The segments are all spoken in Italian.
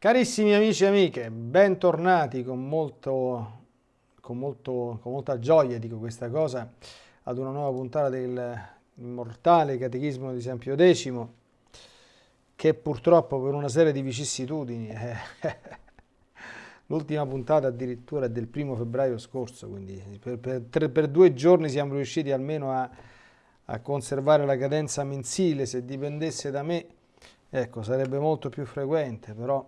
Carissimi amici e amiche, bentornati con, molto, con, molto, con molta gioia, dico questa cosa, ad una nuova puntata del immortale Catechismo di San Pio X, che purtroppo per una serie di vicissitudini, eh, l'ultima puntata addirittura è del primo febbraio scorso, quindi per, per, per due giorni siamo riusciti almeno a, a conservare la cadenza mensile, se dipendesse da me, ecco, sarebbe molto più frequente, però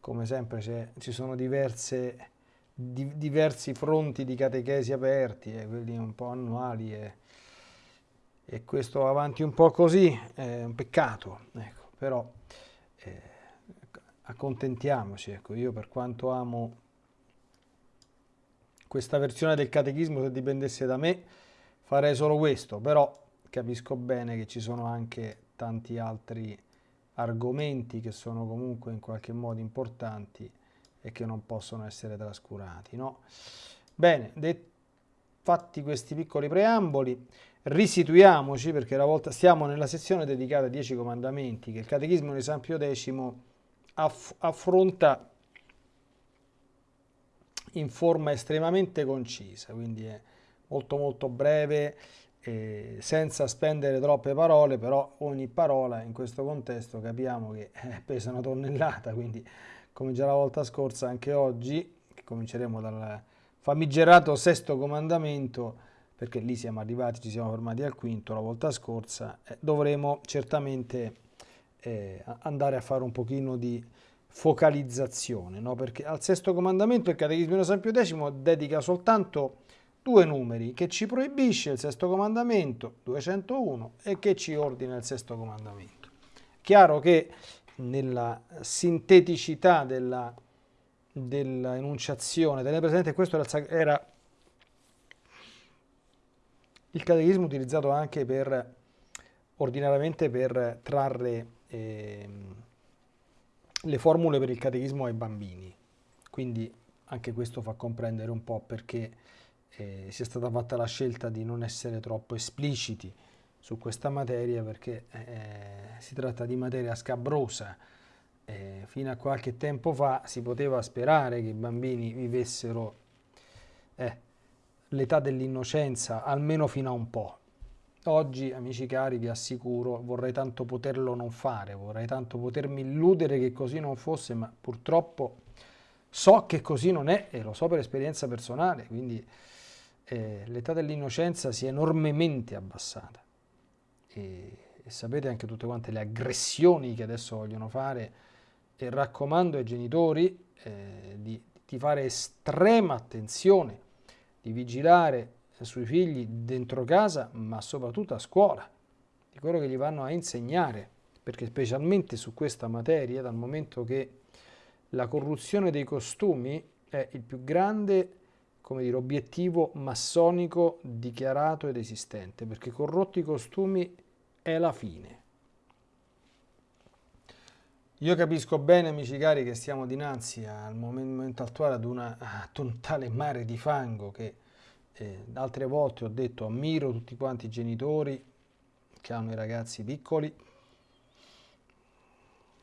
come sempre ci sono diverse, di, diversi fronti di catechesi aperti, eh, quelli un po' annuali e, e, questo avanti un po' così è un peccato, ecco, però eh, accontentiamoci, ecco, io per quanto amo questa versione del catechismo, se dipendesse da me, farei solo questo, però capisco bene che ci sono anche tanti altri argomenti che sono comunque in qualche modo importanti e che non possono essere trascurati. No? Bene, fatti questi piccoli preamboli, risituiamoci perché la volta stiamo nella sezione dedicata ai Dieci Comandamenti che il Catechismo di San Pio X aff affronta in forma estremamente concisa, quindi è molto molto breve, eh, senza spendere troppe parole, però ogni parola in questo contesto capiamo che eh, pesa una tonnellata, quindi come già la volta scorsa anche oggi, cominceremo dal famigerato sesto comandamento, perché lì siamo arrivati, ci siamo fermati al quinto la volta scorsa, eh, dovremo certamente eh, andare a fare un pochino di focalizzazione, no? perché al sesto comandamento il Catechismo di San Pio X dedica soltanto due numeri che ci proibisce il sesto comandamento, 201, e che ci ordina il sesto comandamento. Chiaro che nella sinteticità della, della enunciazione, tenere presente questo era il catechismo utilizzato anche per, ordinariamente per trarre eh, le formule per il catechismo ai bambini. Quindi anche questo fa comprendere un po' perché eh, sia stata fatta la scelta di non essere troppo espliciti su questa materia perché eh, si tratta di materia scabrosa. Eh, fino a qualche tempo fa si poteva sperare che i bambini vivessero eh, l'età dell'innocenza almeno fino a un po'. Oggi, amici cari, vi assicuro, vorrei tanto poterlo non fare, vorrei tanto potermi illudere che così non fosse, ma purtroppo so che così non è e lo so per esperienza personale, quindi eh, l'età dell'innocenza si è enormemente abbassata. E, e, sapete anche tutte quante le aggressioni che adesso vogliono fare e raccomando ai genitori eh, di, di fare estrema attenzione, di vigilare sui figli dentro casa ma soprattutto a scuola, di quello che gli vanno a insegnare, perché specialmente su questa materia, dal momento che la corruzione dei costumi è il più grande come dire, obiettivo massonico dichiarato ed esistente, perché corrotti costumi è la fine. Io capisco bene, amici cari, che stiamo dinanzi al momento attuale ad, una, ad un tale mare di fango che eh, altre volte ho detto ammiro tutti quanti i genitori che hanno i ragazzi piccoli,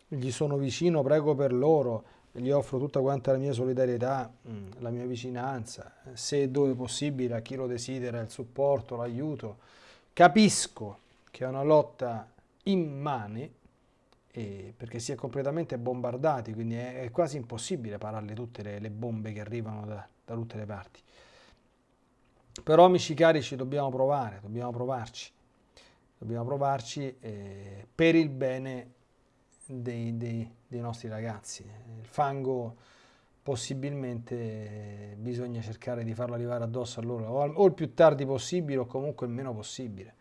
gli sono vicino, prego per loro, gli offro tutta quanta la mia solidarietà, mm, la mia vicinanza, se e dove possibile a chi lo desidera, il supporto, l'aiuto. Capisco che è una lotta immane, eh, perché si è completamente bombardati, quindi è, è quasi impossibile pararle tutte le, le bombe che arrivano da, da, tutte le parti. Però amici cari ci dobbiamo provare, dobbiamo provarci, dobbiamo provarci eh, per il bene dei, dei, dei nostri ragazzi. Il fango possibilmente bisogna cercare di farlo arrivare addosso a loro o il più tardi possibile o comunque il meno possibile.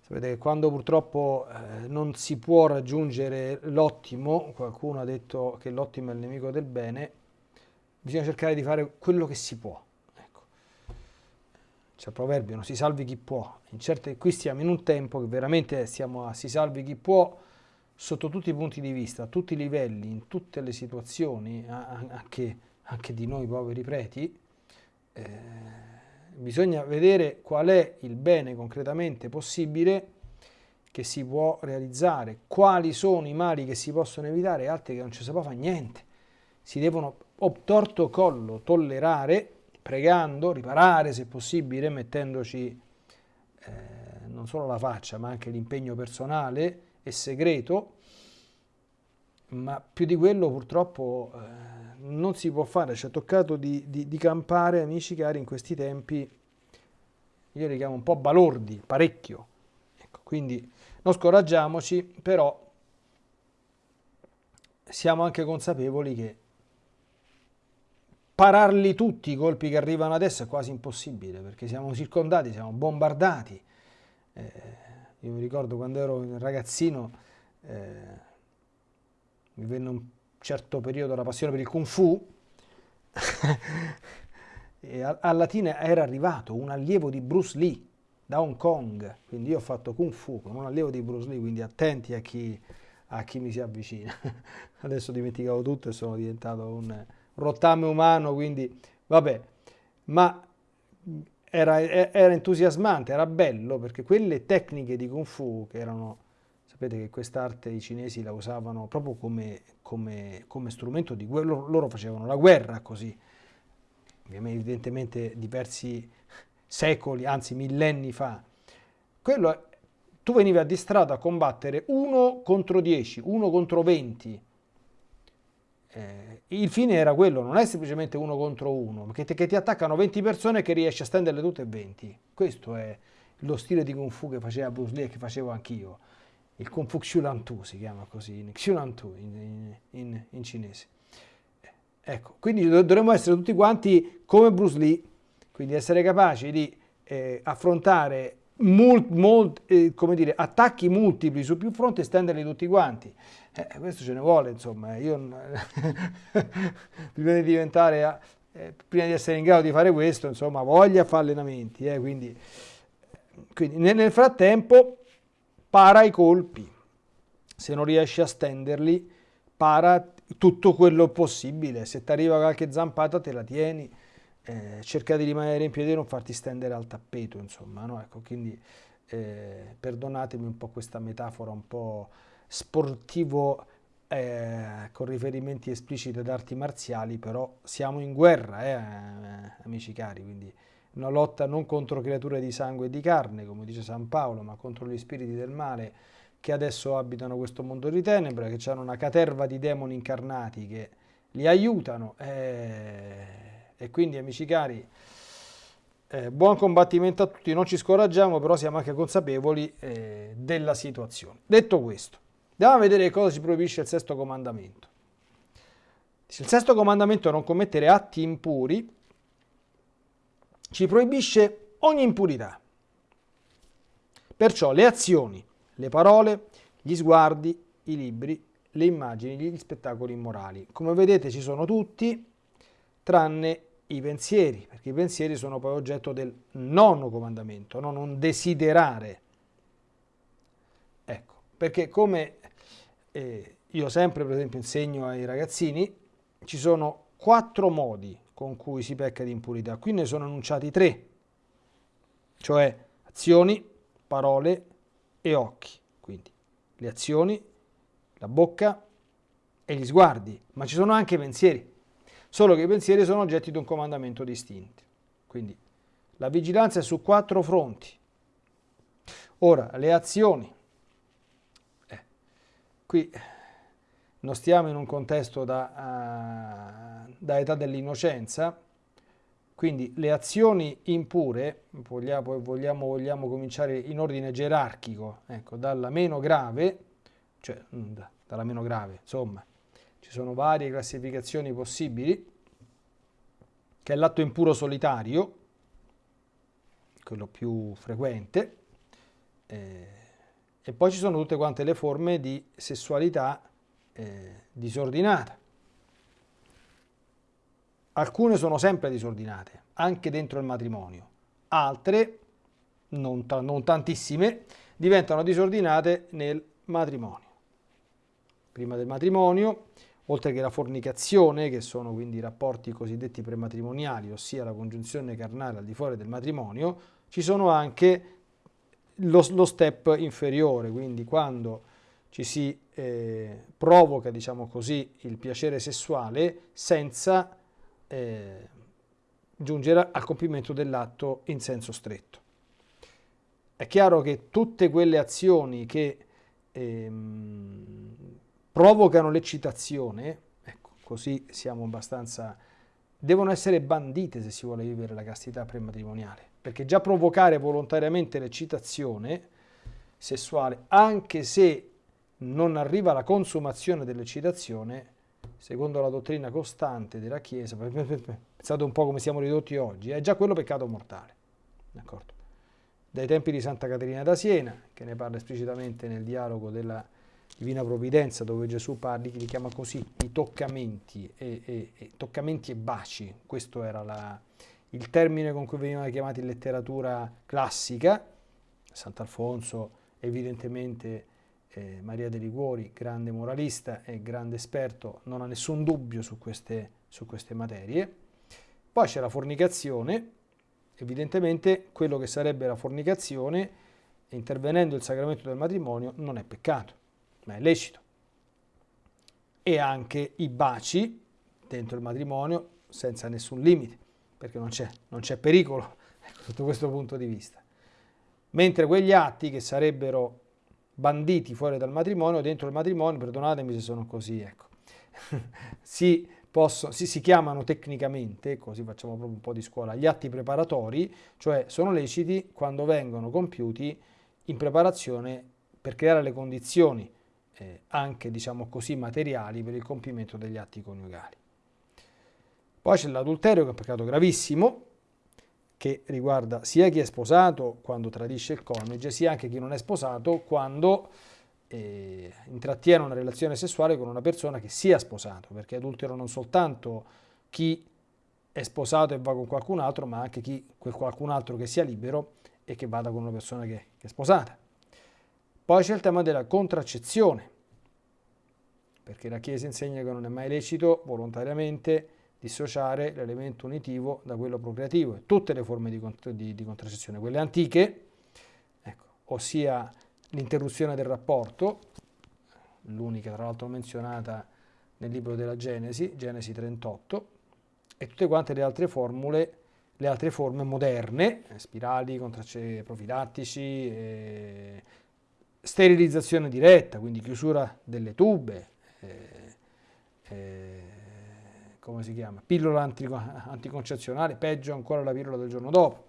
Sapete che quando purtroppo eh, non si può raggiungere l'ottimo, qualcuno ha detto che l'ottimo è il nemico del bene, bisogna cercare di fare quello che si può. Ecco. C'è il proverbio, non si salvi chi può. In certe, qui stiamo in un tempo che veramente siamo a si salvi chi può, sotto tutti i punti di vista, a tutti i livelli, in tutte le situazioni, anche, anche di noi poveri preti, eh, bisogna vedere qual è il bene concretamente possibile che si può realizzare, quali sono i mali che si possono evitare altri che non ci si può fare niente. Si devono obtorto collo tollerare, pregando, riparare se possibile, mettendoci eh, non solo la faccia ma anche l'impegno personale e segreto, ma più di quello purtroppo eh, non si può fare, ci è toccato di, di, di campare, amici cari, in questi tempi, io li chiamo un po' balordi, parecchio, ecco, quindi non scoraggiamoci, però siamo anche consapevoli che pararli tutti i colpi che arrivano adesso è quasi impossibile, perché siamo circondati, siamo bombardati. Eh, io mi ricordo quando ero ragazzino, eh, mi venne un certo periodo la passione per il kung fu, e a, a Latina era arrivato un allievo di Bruce Lee da Hong Kong, quindi io ho fatto kung fu con un allievo di Bruce Lee, quindi attenti a chi, a chi mi si avvicina. Adesso dimenticavo tutto e sono diventato un rottame umano, quindi vabbè, ma era, era entusiasmante, era bello perché quelle tecniche di kung fu che erano Sapete che quest'arte i cinesi la usavano proprio come, come, come strumento di guerra, loro, loro, facevano la guerra così, evidentemente diversi secoli, anzi millenni fa. Quello, tu venivi addistrato a combattere uno contro dieci, uno contro venti. Eh, il fine era quello, non è semplicemente uno contro uno, che ti, che ti attaccano 20 persone e che riesci a stenderle tutte e 20. Questo è lo stile di Kung Fu che faceva Bruce Lee e che facevo anch'io il Kung Fu Xiulantu si chiama così, Xiulantu in, in, in, cinese. Ecco, quindi dovremmo essere tutti quanti come Bruce Lee, quindi essere capaci di eh, affrontare mult, mult, eh, dire, attacchi multipli su più fronti e stenderli tutti quanti. Eh, questo ce ne vuole, insomma, io prima di diventare, eh, prima di essere in grado di fare questo, insomma, voglia fare allenamenti, eh, quindi, quindi nel, nel frattempo para i colpi, se non riesci a stenderli, para tutto quello possibile, se ti arriva qualche zampata te la tieni, eh, cerca di rimanere in piedi e non farti stendere al tappeto, insomma, no? ecco, quindi eh, perdonatemi un po' questa metafora un po' sportivo eh, con riferimenti espliciti ad arti marziali, però siamo in guerra, eh, amici cari, quindi una lotta non contro creature di sangue e di carne, come dice San Paolo, ma contro gli spiriti del male che adesso abitano questo mondo di tenebre, che hanno una caterva di demoni incarnati che li aiutano. Eh, e quindi, amici cari, eh, buon combattimento a tutti, non ci scoraggiamo, però siamo anche consapevoli eh, della situazione. Detto questo, andiamo a vedere cosa ci proibisce il sesto comandamento. Il sesto comandamento è non commettere atti impuri, ci proibisce ogni impurità. Perciò le azioni, le parole, gli sguardi, i libri, le immagini, gli spettacoli immorali. Come vedete ci sono tutti, tranne i pensieri, perché i pensieri sono poi oggetto del nono comandamento, no? non desiderare. Ecco, perché come eh, io sempre per esempio insegno ai ragazzini, ci sono quattro modi con cui si pecca di impurità. Qui ne sono enunciati tre, cioè azioni, parole e occhi. Quindi le azioni, la bocca e gli sguardi, ma ci sono anche i pensieri, solo che i pensieri sono oggetti di un comandamento distinto. Quindi la vigilanza è su quattro fronti. Ora, le azioni. Eh, qui non stiamo in un contesto da, uh, da età dell'innocenza, quindi le azioni impure, vogliamo, vogliamo, vogliamo, cominciare in ordine gerarchico, ecco, dalla meno grave, cioè mm, dalla meno grave, insomma, ci sono varie classificazioni possibili, che è l'atto impuro solitario, quello più frequente, eh, e poi ci sono tutte quante le forme di sessualità eh, disordinata. Alcune sono sempre disordinate, anche dentro il matrimonio. Altre, non, non tantissime, diventano disordinate nel matrimonio. Prima del matrimonio, oltre che la fornicazione, che sono quindi i rapporti cosiddetti prematrimoniali, ossia la congiunzione carnale al di fuori del matrimonio, ci sono anche lo, lo step inferiore, quindi quando ci si eh, provoca, diciamo così, il piacere sessuale senza eh, giungere al compimento dell'atto in senso stretto. È chiaro che tutte quelle azioni che ehm, provocano l'eccitazione, ecco, così siamo abbastanza, devono essere bandite se si vuole vivere la castità prematrimoniale, perché già provocare volontariamente l'eccitazione sessuale, anche se non arriva alla consumazione dell'eccitazione, secondo la dottrina costante della Chiesa, pensate un po' come siamo ridotti oggi, è già quello peccato mortale. D'accordo? Dai tempi di Santa Caterina da Siena, che ne parla esplicitamente nel dialogo della Divina Provvidenza, dove Gesù parli, li chiama così, i toccamenti e, e, e, toccamenti e baci, questo era la, il termine con cui venivano chiamati in letteratura classica, Sant'Alfonso evidentemente eh, Maria de Liguori, grande moralista e grande esperto, non ha nessun dubbio su queste, su queste materie. Poi c'è la fornicazione, evidentemente quello che sarebbe la fornicazione, intervenendo il sacramento del matrimonio, non è peccato, ma è lecito. E anche i baci dentro il matrimonio senza nessun limite, perché non c'è, pericolo ecco, sotto questo punto di vista. Mentre quegli atti che sarebbero banditi fuori dal matrimonio, dentro il matrimonio, perdonatemi se sono così, ecco, si, possono, si, si chiamano tecnicamente, così facciamo proprio un po' di scuola, gli atti preparatori, cioè sono leciti quando vengono compiuti in preparazione per creare le condizioni eh, anche, diciamo così, materiali per il compimento degli atti coniugali. Poi c'è l'adulterio che è un peccato gravissimo, che riguarda sia chi è sposato quando tradisce il coniuge, sia anche chi non è sposato quando eh, intrattiene una relazione sessuale con una persona che sia sposato, perché adultero non soltanto chi è sposato e va con qualcun altro, ma anche chi, quel qualcun altro che sia libero e che vada con una persona che, che è sposata. Poi c'è il tema della contraccezione, perché la Chiesa insegna che non è mai lecito volontariamente dissociare l'elemento unitivo da quello procreativo e tutte le forme di, di, di contraccezione, quelle antiche, ecco, ossia l'interruzione del rapporto, l'unica tra l'altro menzionata nel libro della Genesi, Genesi 38, e tutte quante le altre formule, le altre forme moderne, spirali, profilattici, eh, sterilizzazione diretta, quindi chiusura delle tube, eh, eh, come si chiama, pillola anticoncezionale, peggio ancora la pillola del giorno dopo.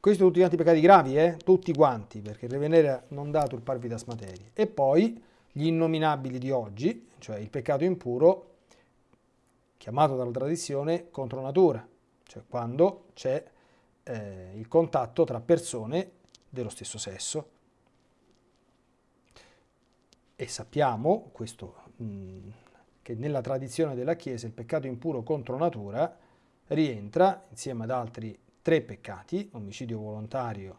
Questi sono tutti quanti peccati gravi, eh? tutti quanti, perché il revenere non dà turparvitas materie. E poi gli innominabili di oggi, cioè il peccato impuro, chiamato dalla tradizione contro natura, cioè quando c'è eh, il contatto tra persone dello stesso sesso. E sappiamo, questo mh, che nella tradizione della Chiesa il peccato impuro contro natura rientra insieme ad altri tre peccati, omicidio volontario,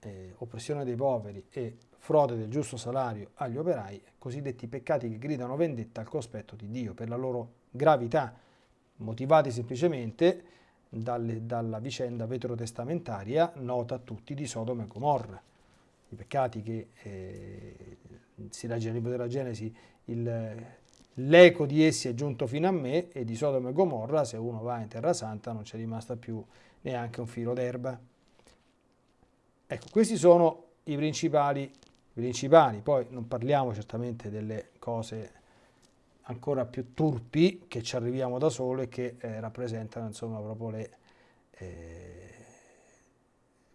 eh, oppressione dei poveri e frode del giusto salario agli operai, cosiddetti peccati che gridano vendetta al cospetto di Dio per la loro gravità, motivati semplicemente dalle, dalla vicenda veterotestamentaria nota a tutti di Sodoma e Gomorra. I peccati che eh, si legge nel libro della Genesi, l'eco di essi è giunto fino a me e di Sodoma e Gomorra, se uno va in Terra Santa, non c'è rimasta più neanche un filo d'erba. Ecco, questi sono i principali, principali, poi non parliamo certamente delle cose ancora più turpi che ci arriviamo da solo e che eh, rappresentano insomma proprio le... Eh,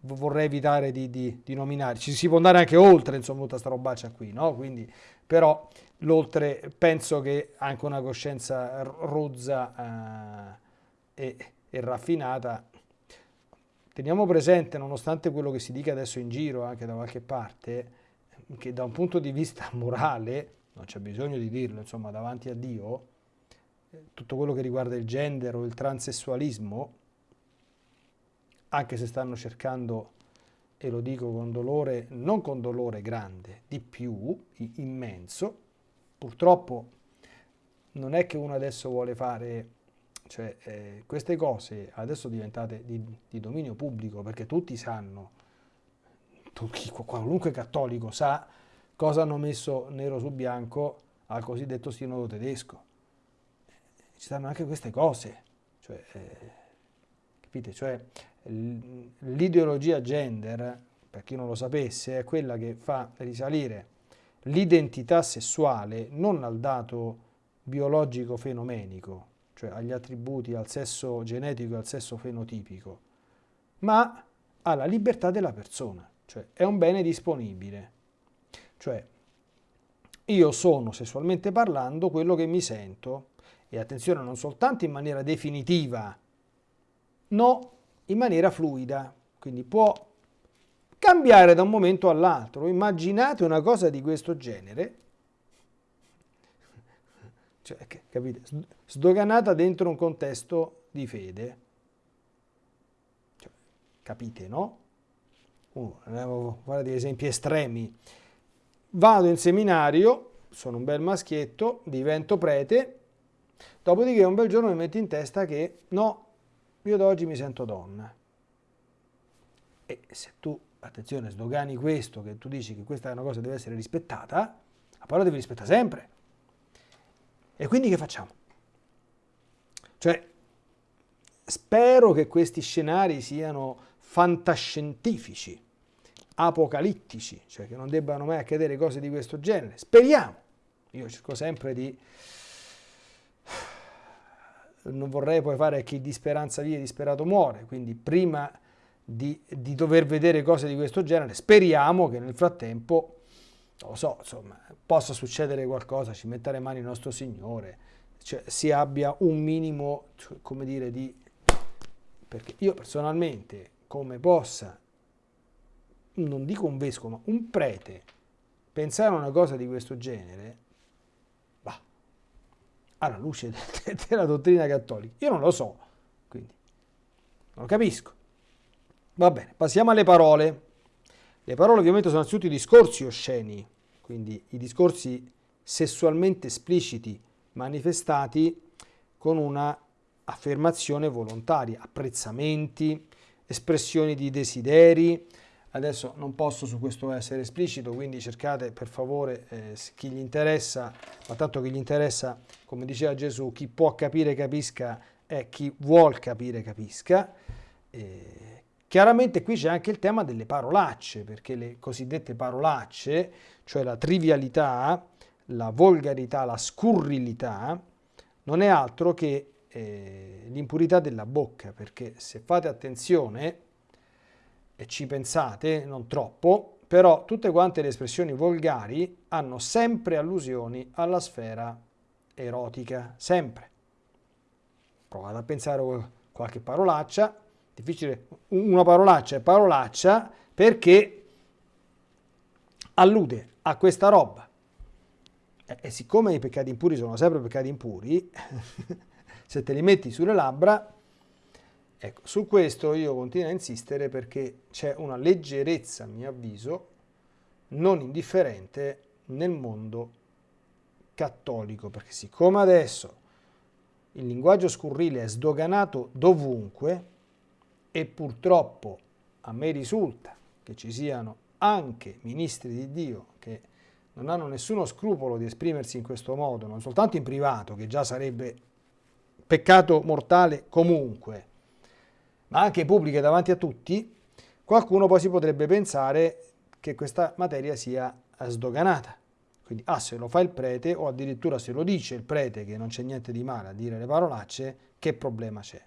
vorrei evitare di, di, di, nominare, ci si può andare anche oltre insomma tutta sta robaccia qui, no? Quindi, però l'oltre penso che anche una coscienza rozza eh, e, e, raffinata teniamo presente nonostante quello che si dica adesso in giro anche da qualche parte che da un punto di vista morale non c'è bisogno di dirlo insomma davanti a Dio tutto quello che riguarda il gender o il transessualismo anche se stanno cercando e lo dico con dolore, non con dolore grande, di più, immenso, purtroppo non è che uno adesso vuole fare, cioè, eh, queste cose adesso diventate di, di, dominio pubblico perché tutti sanno, tutti, qualunque cattolico sa cosa hanno messo nero su bianco al cosiddetto sinodo tedesco. Ci stanno anche queste cose, cioè, eh, capite? Cioè, l'ideologia gender, per chi non lo sapesse, è quella che fa risalire l'identità sessuale non al dato biologico fenomenico, cioè agli attributi, al sesso genetico e al sesso fenotipico, ma alla libertà della persona, cioè è un bene disponibile. Cioè io sono sessualmente parlando quello che mi sento e attenzione non soltanto in maniera definitiva, no, in maniera fluida, quindi può cambiare da un momento all'altro. Immaginate una cosa di questo genere, cioè, capite, sdoganata dentro un contesto di fede. Cioè, capite, no? Uh, andiamo a fare degli esempi estremi. Vado in seminario, sono un bel maschietto, divento prete, dopodiché un bel giorno mi metto in testa che no, io da oggi mi sento donna. E se tu attenzione, sdogani questo, che tu dici che questa è una cosa che deve essere rispettata, la parola devi rispettare sempre. E quindi che facciamo? Cioè, spero che questi scenari siano fantascientifici, apocalittici, cioè che non debbano mai accadere cose di questo genere. Speriamo. Io cerco sempre di... Non vorrei poi fare chi di speranza vive, disperato muore, quindi prima di, di, dover vedere cose di questo genere. Speriamo che nel frattempo, lo so, insomma, possa succedere qualcosa, ci metta le mani il nostro Signore, cioè si abbia un minimo, cioè, come dire, di... Perché io personalmente, come possa, non dico un vescovo, ma un prete, pensare a una cosa di questo genere, va, alla luce della dottrina cattolica, io non lo so, quindi non lo capisco. Va bene, passiamo alle parole. Le parole ovviamente sono innanzitutto i discorsi osceni, quindi i discorsi sessualmente espliciti manifestati con una affermazione volontaria, apprezzamenti, espressioni di desideri. Adesso non posso su questo essere esplicito, quindi cercate per favore eh, chi gli interessa, ma tanto chi gli interessa, come diceva Gesù, chi può capire capisca e chi vuol capire capisca. Eh, Chiaramente qui c'è anche il tema delle parolacce, perché le cosiddette parolacce, cioè la trivialità, la volgarità, la scurrilità, non è altro che eh, l'impurità della bocca, perché se fate attenzione e ci pensate, non troppo, però tutte quante le espressioni volgari hanno sempre allusioni alla sfera erotica, sempre. Provate a pensare qualche parolaccia, difficile, una parolaccia è parolaccia perché allude a questa roba. E siccome i peccati impuri sono sempre peccati impuri, se te li metti sulle labbra, ecco, su questo io continuo a insistere perché c'è una leggerezza, a mio avviso, non indifferente nel mondo cattolico, perché siccome adesso il linguaggio scurrile è sdoganato dovunque, e purtroppo a me risulta che ci siano anche ministri di Dio che non hanno nessuno scrupolo di esprimersi in questo modo, non soltanto in privato, che già sarebbe peccato mortale comunque, ma anche pubbliche davanti a tutti, qualcuno poi si potrebbe pensare che questa materia sia sdoganata. Quindi, ah, se lo fa il prete, o addirittura se lo dice il prete, che non c'è niente di male a dire le parolacce, che problema c'è?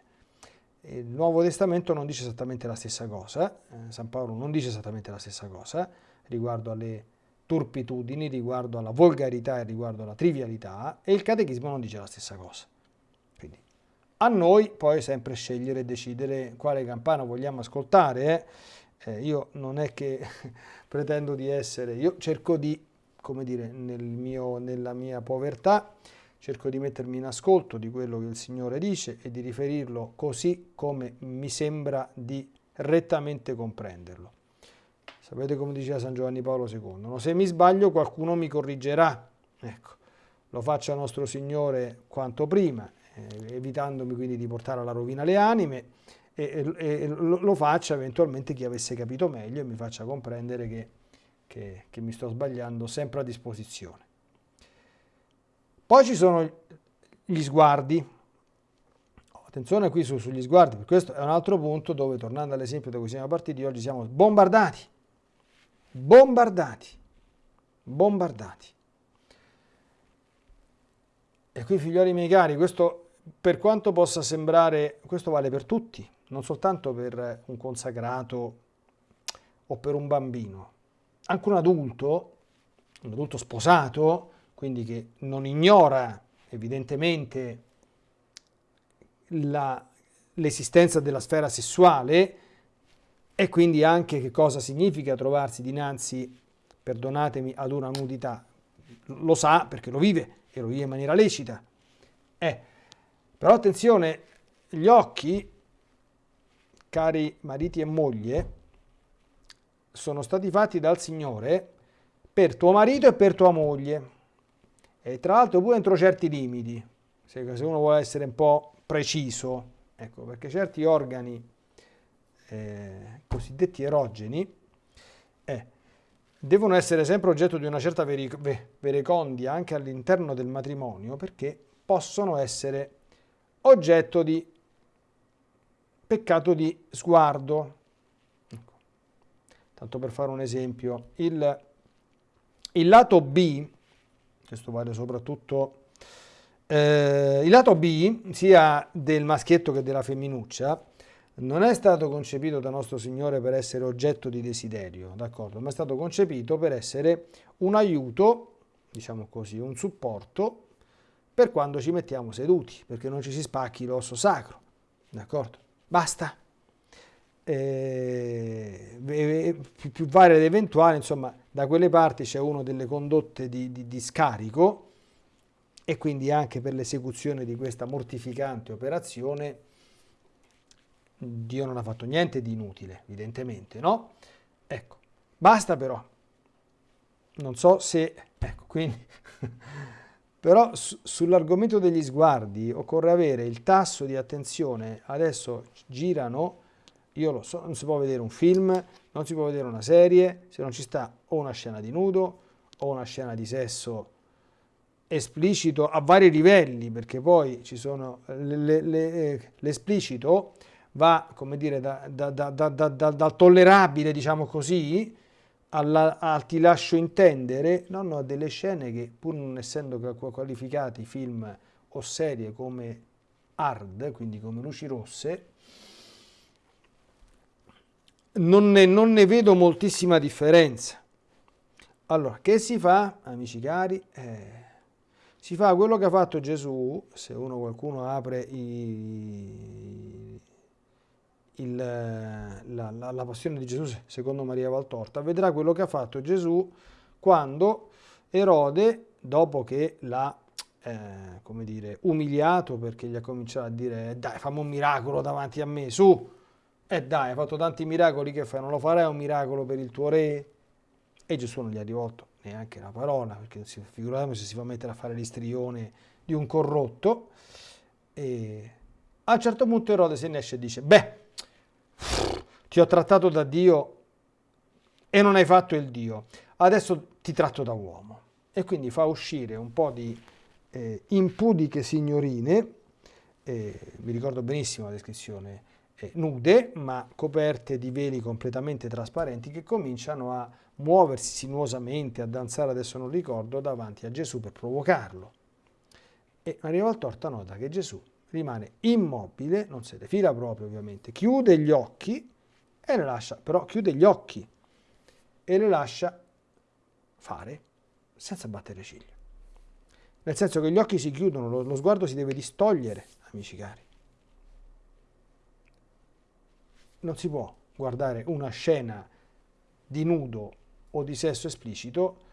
Il Nuovo Testamento non dice esattamente la stessa cosa, eh, San Paolo non dice esattamente la stessa cosa riguardo alle turpitudini, riguardo alla volgarità e riguardo alla trivialità e il Catechismo non dice la stessa cosa. A noi poi sempre scegliere e decidere quale campana vogliamo ascoltare. Eh. Eh, io non è che pretendo di essere, io cerco di, come dire, nel mio, nella mia povertà, cerco di mettermi in ascolto di quello che il Signore dice e di riferirlo così come mi sembra di rettamente comprenderlo. Sapete come diceva San Giovanni Paolo II? No? Se mi sbaglio qualcuno mi corrigerà. Ecco, lo faccia nostro Signore quanto prima, evitandomi quindi di portare alla rovina le anime e, e, e lo faccia eventualmente chi avesse capito meglio e mi faccia comprendere che, che, che mi sto sbagliando sempre a disposizione. Poi ci sono gli sguardi. Attenzione qui su, sugli sguardi, questo è un altro punto dove, tornando all'esempio da cui siamo partiti, oggi siamo bombardati. Bombardati. Bombardati. E qui, figlioli miei cari, questo per quanto possa sembrare, questo vale per tutti, non soltanto per un consacrato o per un bambino. Anche un adulto, un adulto sposato, quindi che non ignora evidentemente l'esistenza della sfera sessuale e quindi anche che cosa significa trovarsi dinanzi, perdonatemi, ad una nudità. Lo sa perché lo vive e lo vive in maniera lecita. Eh, però attenzione, gli occhi, cari mariti e moglie, sono stati fatti dal Signore per tuo marito e per tua moglie. E tra l'altro pure entro certi limiti, se, uno vuole essere un po' preciso, ecco, perché certi organi eh, cosiddetti erogeni eh, devono essere sempre oggetto di una certa verecondia anche all'interno del matrimonio perché possono essere oggetto di peccato di sguardo. Ecco. Tanto per fare un esempio, il, il lato B questo vale soprattutto eh, il lato B, sia del maschietto che della femminuccia, non è stato concepito da nostro Signore per essere oggetto di desiderio, d'accordo? Ma è stato concepito per essere un aiuto, diciamo così, un supporto per quando ci mettiamo seduti, perché non ci si spacchi l'osso sacro, d'accordo? Basta. Eh, più, più varie ed eventuali, insomma, da quelle parti c'è una delle condotte di, di, di scarico e quindi anche per l'esecuzione di questa mortificante operazione Dio non ha fatto niente di inutile, evidentemente, no? Ecco, basta però. Non so se... Ecco, quindi... però su, sull'argomento degli sguardi occorre avere il tasso di attenzione. Adesso girano io lo so, non si può vedere un film, non si può vedere una serie se non ci sta o una scena di nudo o una scena di sesso esplicito a vari livelli, perché poi ci sono l'esplicito va, come dire, da, da, da, dal tollerabile, diciamo così, alla, al ti lascio intendere, non a delle scene che pur non essendo qualificati film o serie come hard, quindi come luci rosse, non ne, non ne vedo moltissima differenza. Allora, che si fa, amici cari? Eh, si fa quello che ha fatto Gesù, se uno qualcuno apre i, il, la, la, la, passione di Gesù secondo Maria Valtorta, vedrà quello che ha fatto Gesù quando Erode, dopo che l'ha eh, umiliato perché gli ha cominciato a dire dai fammi un miracolo davanti a me, su, e eh dai, hai fatto tanti miracoli, che fai? Non lo farai un miracolo per il tuo re? E Gesù non gli ha rivolto neanche una parola, perché figuriamo se si fa mettere a fare l'istrione di un corrotto. E a un certo punto Erode se ne esce e dice, beh, ti ho trattato da Dio e non hai fatto il Dio, adesso ti tratto da uomo. E quindi fa uscire un po' di eh, impudiche signorine, eh, mi ricordo benissimo la descrizione, eh, nude ma coperte di veli completamente trasparenti che cominciano a muoversi sinuosamente, a danzare, adesso non ricordo, davanti a Gesù per provocarlo. E Maria Valtorta nota che Gesù rimane immobile, non se ne fila proprio ovviamente, chiude gli occhi e le lascia, però chiude gli occhi e le lascia fare senza battere ciglia. Nel senso che gli occhi si chiudono, lo, lo sguardo si deve distogliere, amici cari. non si può guardare una scena di nudo o di sesso esplicito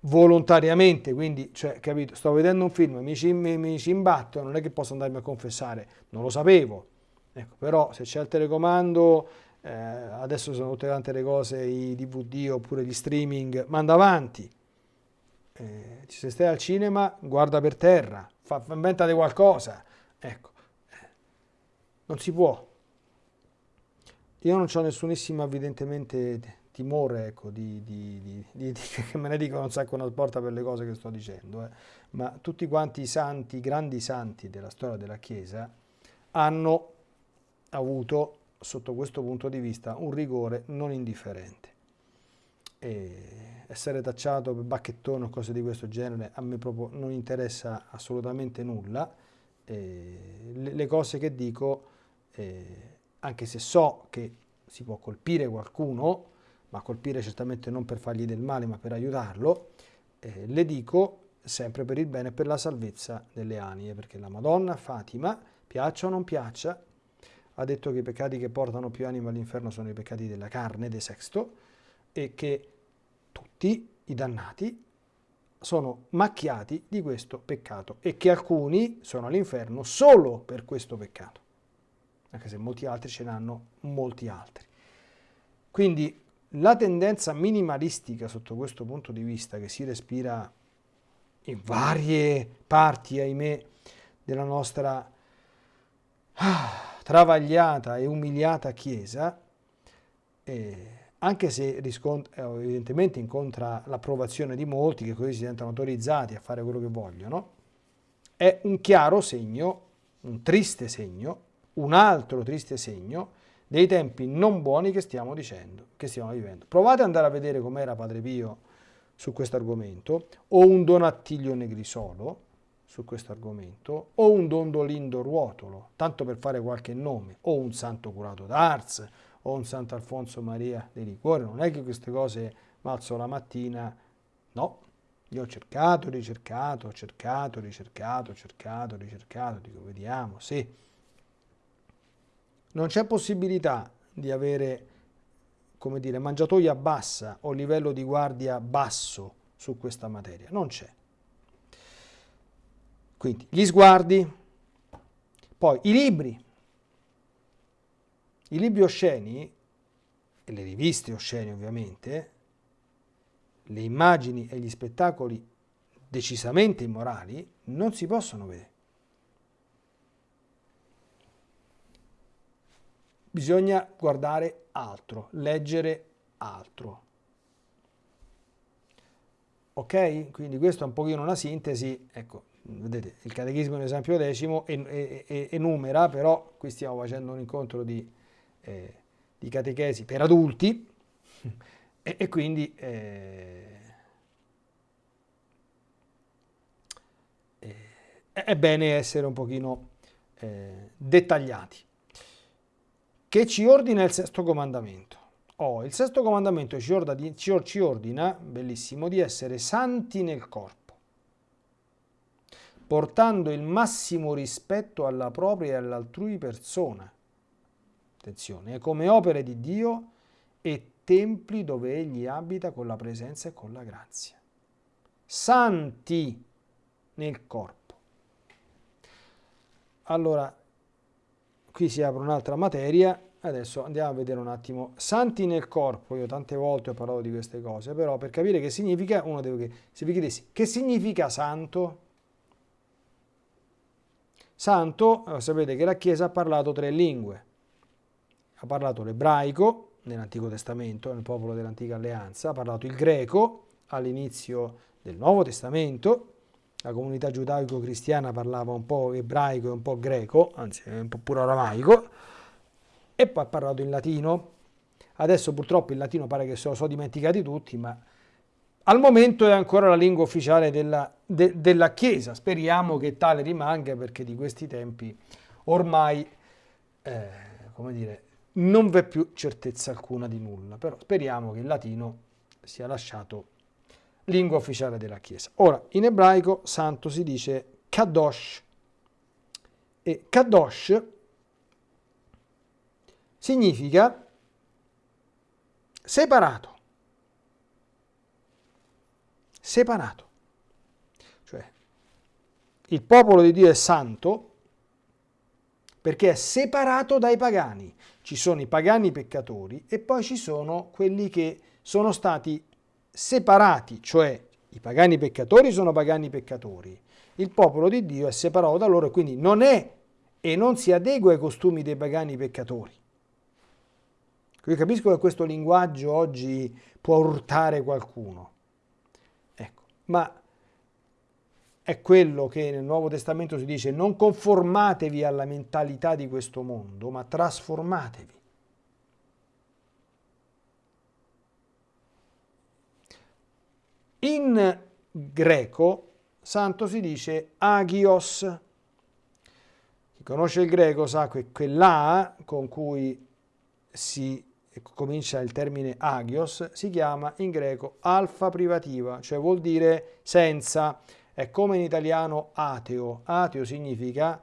volontariamente, quindi, cioè, capito, sto vedendo un film, mi ci, mi, mi ci imbatto, non è che posso andarmi a confessare, non lo sapevo, ecco, però se c'è il telecomando, eh, adesso sono tutte tante le cose, i DVD oppure gli streaming, manda avanti, eh, se stai al cinema, guarda per terra, fa, inventate qualcosa, Ecco, non si può. Io non ho nessunissimo evidentemente timore ecco, di, di, di, che me ne dicono un sacco una porta per le cose che sto dicendo, eh. ma tutti quanti i santi, i grandi santi della storia della Chiesa, hanno avuto sotto questo punto di vista un rigore non indifferente. E essere tacciato per bacchettone o cose di questo genere a me proprio non interessa assolutamente nulla. E le cose che dico, eh, anche se so che si può colpire qualcuno, ma colpire certamente non per fargli del male ma per aiutarlo, eh, le dico sempre per il bene e per la salvezza delle anime, perché la Madonna Fatima, piaccia o non piaccia, ha detto che i peccati che portano più anime all'inferno sono i peccati della carne, de sexto, e che tutti i dannati sono macchiati di questo peccato e che alcuni sono all'inferno solo per questo peccato, anche se molti altri ce n'hanno molti altri. Quindi la tendenza minimalistica sotto questo punto di vista che si respira in varie parti, ahimè, della nostra ah, travagliata e umiliata Chiesa, eh, anche se eh, evidentemente incontra l'approvazione di molti che così si sentono autorizzati a fare quello che vogliono, è un chiaro segno, un triste segno, un altro triste segno dei tempi non buoni che stiamo dicendo, che stiamo vivendo. Provate ad andare a vedere com'era Padre Pio su questo argomento, o un Donattiglio Negrisolo, su questo argomento, o un Dondolindo Ruotolo, tanto per fare qualche nome, o un Santo Curato d'Ars, o un Santo Alfonso Maria dei Liquori, non è che queste cose malzo la mattina, no, io ho cercato, ricercato, ho cercato, ricercato, cercato, ricercato, dico vediamo, sì. Non c'è possibilità di avere, come dire, mangiatoia bassa o livello di guardia basso su questa materia, non c'è. Quindi gli sguardi, poi i libri, i libri osceni, e le riviste oscene ovviamente, le immagini e gli spettacoli decisamente immorali non si possono vedere. Bisogna guardare altro, leggere altro. Ok? Quindi questo è un pochino una sintesi, ecco, vedete, il catechismo è un esempio decimo enumera, però qui stiamo facendo un incontro di, eh, di catechesi per adulti e, e quindi eh, eh, è bene essere un pochino eh, dettagliati. Che ci ordina il sesto comandamento? Oh, il sesto comandamento ci ordina, ci ordina, bellissimo, di essere santi nel corpo portando il massimo rispetto alla propria e all'altrui persona. Attenzione, è come opere di Dio e templi dove Egli abita con la presenza e con la grazia. Santi nel corpo. Allora, qui si apre un'altra materia, adesso andiamo a vedere un attimo. Santi nel corpo, io tante volte ho parlato di queste cose, però per capire che significa, uno deve, se vi chiedessi, che significa santo? Santo, eh, sapete che la Chiesa ha parlato tre lingue. Ha parlato l'ebraico nell'Antico Testamento, nel popolo dell'Antica Alleanza, ha parlato il greco all'inizio del Nuovo Testamento, la comunità giudaico-cristiana parlava un po' ebraico e un po' greco, anzi un po' pure aramaico, e poi ha parlato in latino. Adesso purtroppo il latino pare che se lo so dimenticati tutti, ma al momento è ancora la lingua ufficiale della, de, della Chiesa, speriamo che tale rimanga perché di questi tempi ormai, eh, come dire, non v'è più certezza alcuna di nulla, però speriamo che il latino sia lasciato lingua ufficiale della Chiesa. Ora, in ebraico santo si dice kadosh e kadosh significa separato separato. Cioè, il popolo di Dio è santo perché è separato dai pagani. Ci sono i pagani peccatori e poi ci sono quelli che sono stati separati, cioè i pagani peccatori sono pagani peccatori. Il popolo di Dio è separato da loro e quindi non è e non si adegua ai costumi dei pagani peccatori. Io capisco che questo linguaggio oggi può urtare qualcuno, ecco, ma è quello che nel Nuovo Testamento si dice non conformatevi alla mentalità di questo mondo, ma trasformatevi. In greco santo si dice agios. Chi conosce il greco sa che quell'A con cui si comincia il termine agios si chiama in greco alfa privativa, cioè vuol dire senza. È come in italiano ateo. Ateo significa,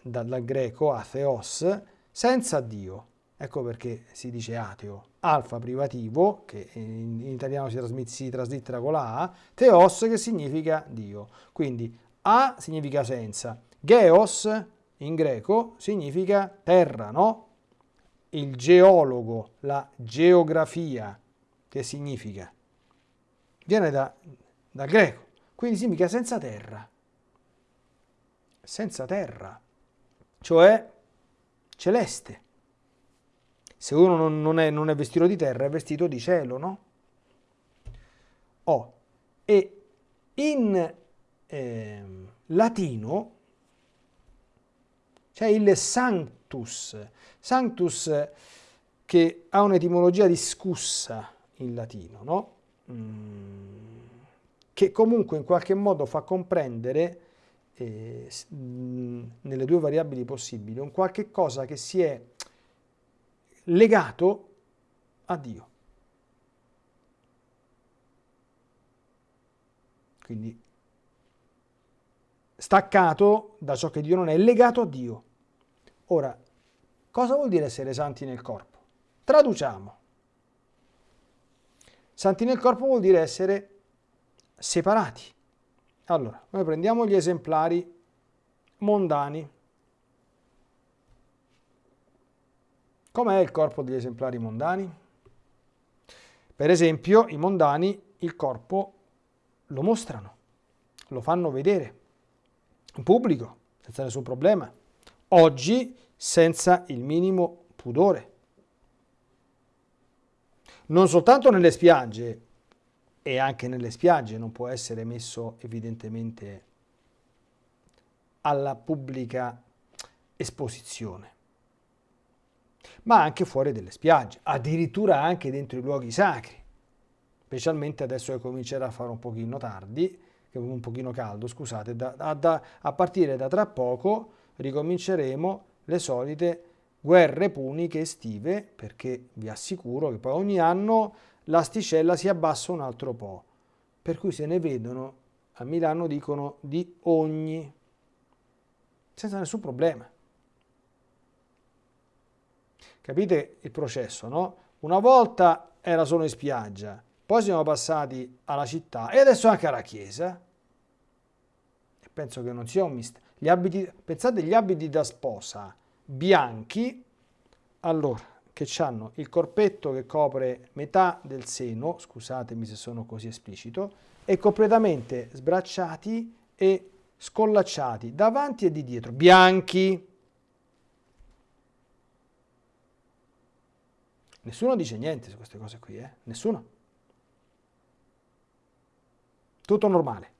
dal, greco atheos, senza Dio. Ecco perché si dice ateo. Alfa privativo, che in, italiano si, si traslittera con la A, theos che significa Dio. Quindi A significa senza. Geos in greco significa terra, no? Il geologo, la geografia, che significa? Viene da, dal greco. Quindi significa senza terra. Senza terra. Cioè celeste. Se uno non, è, non è vestito di terra, è vestito di cielo, no? Oh. E in eh, latino c'è il sanctus. Sanctus che ha un'etimologia discussa in latino, no? Mm che comunque in qualche modo fa comprendere eh, nelle due variabili possibili un qualche cosa che si è legato a Dio. Quindi staccato da ciò che Dio non è, legato a Dio. Ora, cosa vuol dire essere santi nel corpo? Traduciamo. Santi nel corpo vuol dire essere separati. Allora, noi prendiamo gli esemplari mondani. Com'è il corpo degli esemplari mondani? Per esempio, i mondani il corpo lo mostrano, lo fanno vedere in pubblico, senza nessun problema. Oggi senza il minimo pudore. Non soltanto nelle spiagge, e anche nelle spiagge non può essere messo evidentemente alla pubblica esposizione, ma anche fuori delle spiagge, addirittura anche dentro i luoghi sacri, specialmente adesso che comincerà a fare un pochino tardi, un pochino caldo, scusate, da, da, a partire da tra poco ricominceremo le solite guerre puniche estive, perché vi assicuro che poi ogni anno l'asticella si abbassa un altro po', per cui se ne vedono, a Milano dicono di ogni, senza nessun problema. Capite il processo, no? Una volta era solo in spiaggia, poi siamo passati alla città e adesso anche alla chiesa. E penso che non sia un mistero. Gli abiti, pensate agli abiti da sposa bianchi, allora che hanno il corpetto che copre metà del seno, scusatemi se sono così esplicito, e completamente sbracciati e scollacciati davanti e di dietro, bianchi. Nessuno dice niente su queste cose qui, eh? Nessuno. Tutto normale.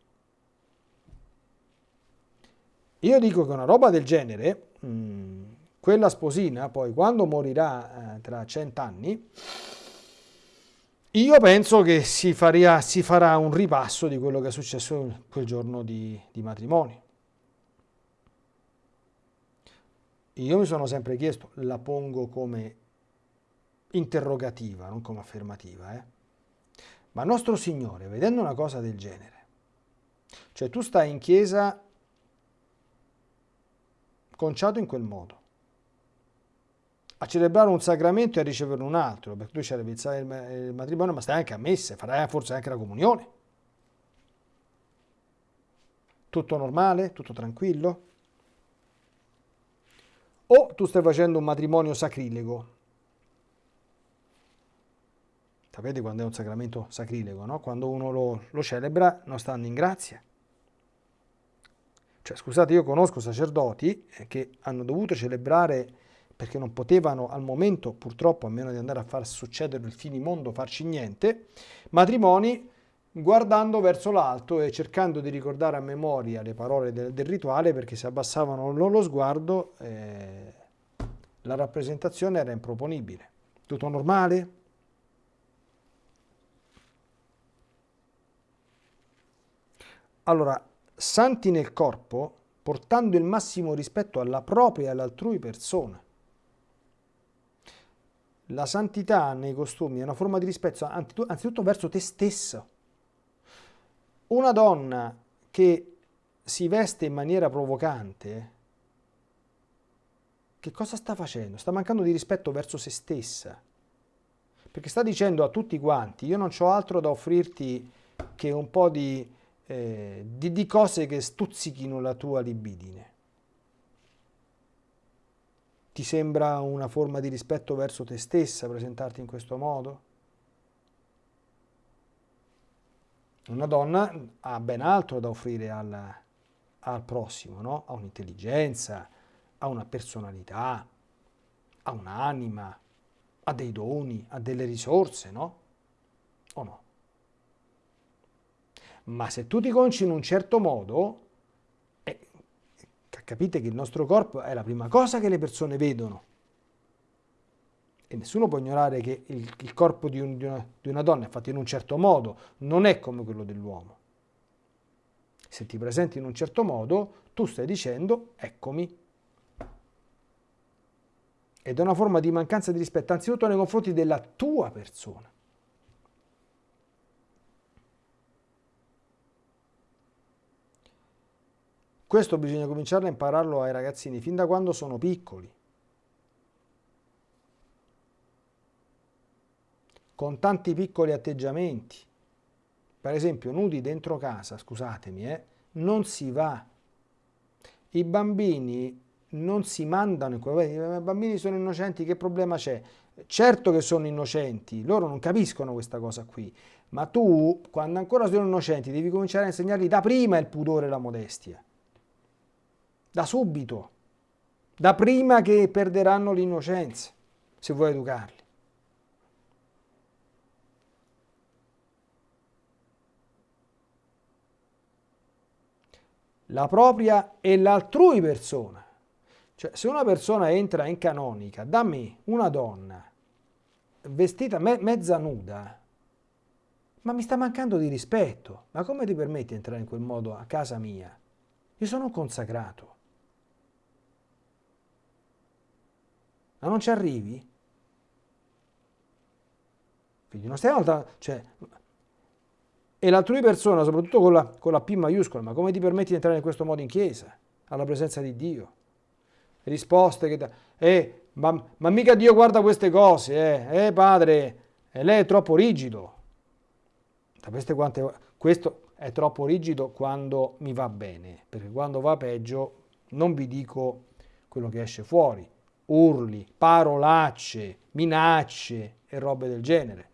Io dico che una roba del genere, mh, mm, quella sposina poi quando morirà eh, tra cent'anni, io penso che si, faria, si, farà un ripasso di quello che è successo quel giorno di, di matrimonio. Io mi sono sempre chiesto, la pongo come interrogativa, non come affermativa, eh? ma nostro Signore, vedendo una cosa del genere, cioè tu stai in chiesa conciato in quel modo, a celebrare un sacramento e a ricevere un altro, perché tu celebri il matrimonio, ma stai anche a messe, farai forse anche la comunione. Tutto normale? Tutto tranquillo? O tu stai facendo un matrimonio sacrilego? Sapete quando è un sacramento sacrilego, no? Quando uno lo, lo celebra non stando in grazia. Cioè, scusate, io conosco sacerdoti che hanno dovuto celebrare perché non potevano al momento, purtroppo, a meno di andare a far succedere il finimondo, farci niente, matrimoni guardando verso l'alto e cercando di ricordare a memoria le parole del, del rituale perché se abbassavano lo sguardo eh, la rappresentazione era improponibile. Tutto normale? Allora, santi nel corpo, portando il massimo rispetto alla propria e all'altrui persona. La santità nei costumi è una forma di rispetto anzitutto verso te stesso. Una donna che si veste in maniera provocante, che cosa sta facendo? Sta mancando di rispetto verso se stessa. Perché sta dicendo a tutti quanti, io non ho altro da offrirti che un po' di eh, di, di cose che stuzzichino la tua libidine. Ti sembra una forma di rispetto verso te stessa presentarti in questo modo? Una donna ha ben altro da offrire al, al prossimo, no? Ha un'intelligenza, ha una personalità, ha un'anima, ha dei doni, ha delle risorse, no? O no? Ma se tu ti conci in un certo modo, eh, capite che il nostro corpo è la prima cosa che le persone vedono. E nessuno può ignorare che il, il corpo di, un, di, una, di una donna è fatto in un certo modo, non è come quello dell'uomo. Se ti presenti in un certo modo, tu stai dicendo, eccomi. Ed è una forma di mancanza di rispetto, anzitutto nei confronti della tua persona. Questo bisogna cominciare a impararlo ai ragazzini fin da quando sono piccoli. Con tanti piccoli atteggiamenti. Per esempio, nudi dentro casa, scusatemi, eh, non si va. I bambini non si mandano in quel I bambini sono innocenti, che problema c'è? Certo che sono innocenti, loro non capiscono questa cosa qui, ma tu, quando ancora sono innocenti, devi cominciare a insegnargli da prima il pudore e la modestia da subito, da prima che perderanno l'innocenza, se vuoi educarli. La propria e l'altrui persona. Cioè, se una persona entra in canonica da me, una donna, vestita me mezza nuda, ma mi sta mancando di rispetto. Ma come ti permetti di entrare in quel modo a casa mia? Io sono consacrato. Ma non ci arrivi? Quindi non stiamo... Cioè, e l'altrui persona, soprattutto con la, con la P maiuscola, ma come ti permetti di entrare in questo modo in chiesa, alla presenza di Dio? Risposte che... Da, eh, ma, ma, mica Dio guarda queste cose, eh, eh padre, eh, lei è troppo rigido. Sapete quante... Questo è troppo rigido quando mi va bene, perché quando va peggio non vi dico quello che esce fuori urli, parolacce, minacce e robe del genere.